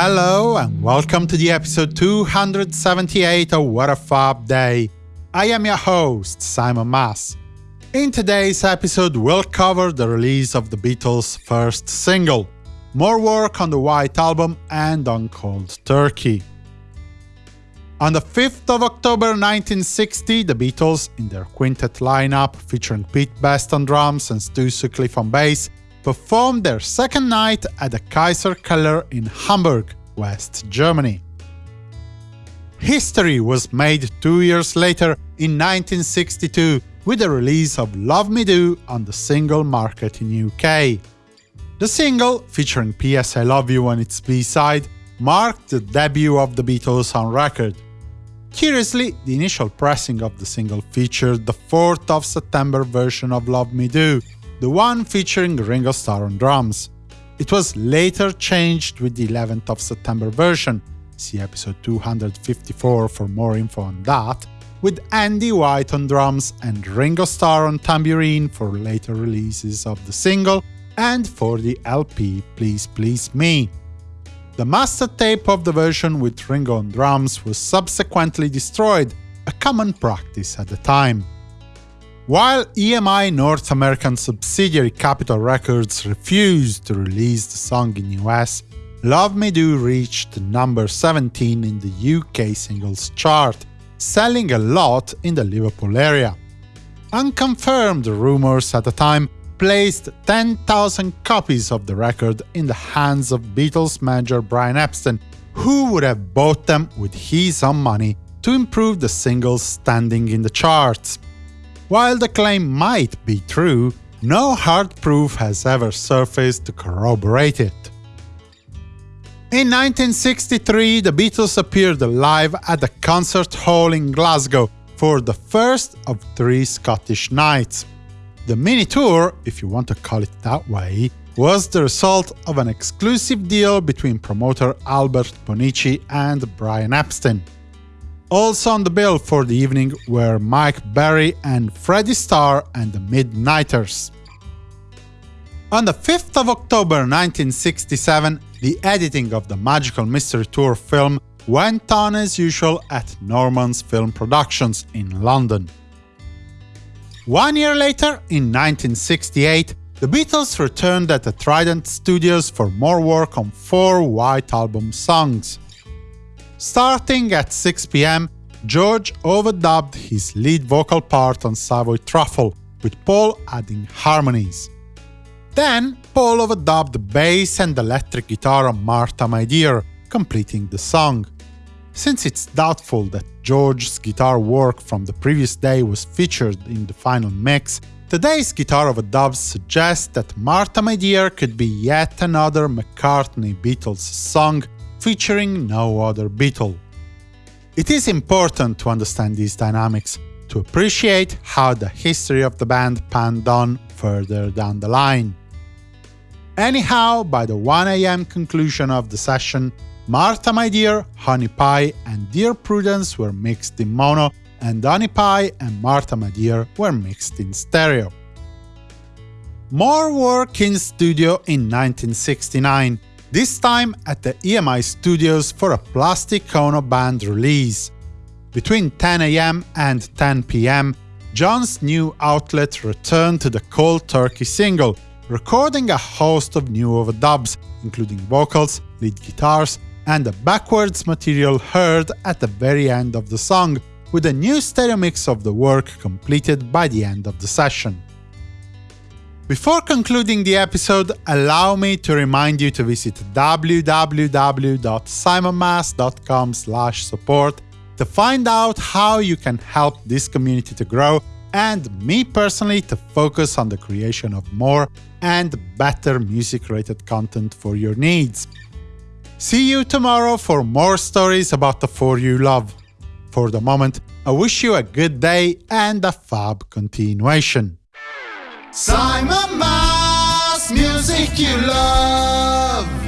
Hello and welcome to the episode 278 of What a Fab Day. I am your host, Simon Mas. In today's episode, we'll cover the release of the Beatles' first single, more work on the White Album and on Cold Turkey. On the 5th of October 1960, the Beatles, in their quintet lineup featuring Pete Best on drums and Stu Sutcliffe on bass, performed their second night at the Kaiser Keller in Hamburg, West Germany. History was made two years later in 1962 with the release of Love Me Do on the single market in UK. The single, featuring P.S. I Love You on its B-side, marked the debut of the Beatles on record. Curiously, the initial pressing of the single featured the 4th of September version of Love Me Do, the one featuring Ringo Starr on drums. It was later changed with the 11th of September version, see episode 254 for more info on that, with Andy White on drums and Ringo Starr on tambourine for later releases of the single and for the LP Please Please Me. The master tape of the version with Ringo on drums was subsequently destroyed, a common practice at the time. While EMI North American subsidiary Capitol Records refused to release the song in the US, Love Me Do reached number 17 in the UK singles chart, selling a lot in the Liverpool area. Unconfirmed rumors at the time placed 10,000 copies of the record in the hands of Beatles manager Brian Epstein, who would have bought them with his own money to improve the single's standing in the charts. While the claim might be true, no hard proof has ever surfaced to corroborate it. In 1963, the Beatles appeared live at the Concert Hall in Glasgow for the first of three Scottish nights. The mini-tour, if you want to call it that way, was the result of an exclusive deal between promoter Albert Bonnici and Brian Epstein. Also on the bill for the evening were Mike Berry and Freddie Starr and the Midnighters. On the 5th of October 1967, the editing of the Magical Mystery Tour film went on as usual at Norman's Film Productions in London. One year later, in 1968, the Beatles returned at the Trident Studios for more work on four White Album songs. Starting at 6 pm, George overdubbed his lead vocal part on Savoy Truffle, with Paul adding harmonies. Then, Paul overdubbed bass and electric guitar on Martha My Dear, completing the song. Since it's doubtful that George's guitar work from the previous day was featured in the final mix, today's guitar overdubs suggest that Martha My Dear could be yet another McCartney Beatles song featuring no other Beatle. It is important to understand these dynamics, to appreciate how the history of the band panned on further down the line. Anyhow, by the 1am conclusion of the session, Martha My Dear, Honey Pie and Dear Prudence were mixed in mono, and Honey Pie and Martha My Dear were mixed in stereo. More work in studio in 1969, this time at the EMI studios for a Plastic Ono Band release. Between 10am and 10pm, John's new outlet returned to the Cold Turkey single, recording a host of new overdubs, including vocals, lead guitars, and the backwards material heard at the very end of the song, with a new stereo mix of the work completed by the end of the session. Before concluding the episode, allow me to remind you to visit www.simonmas.com support to find out how you can help this community to grow and me personally to focus on the creation of more and better music-related content for your needs. See you tomorrow for more stories about the four you love. For the moment, I wish you a good day and a fab continuation. Simon Mas, music you love.